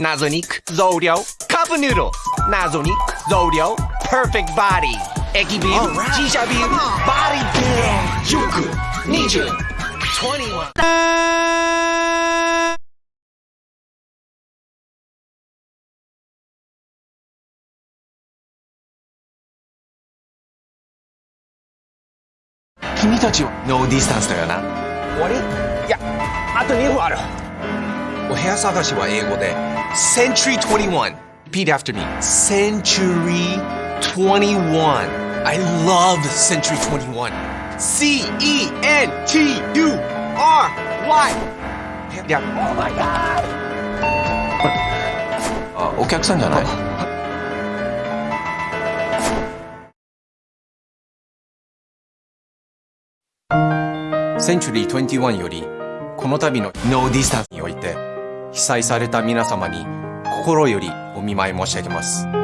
謎肉増量カップヌードル謎肉増量 Perfect Body. 駅ビール自社ビールボディビル塾20 21君たちはノーディスタンスだよな終わりいやあと2分あるお部屋探しは英語で Century 21 Repeat after me Century 21 I love Century 21 C-E-N-T-U-R-Y いやあお客さんじゃないセンチュリー21よりこの度の no distance において被災された皆様に心よりお見舞い申し上げます。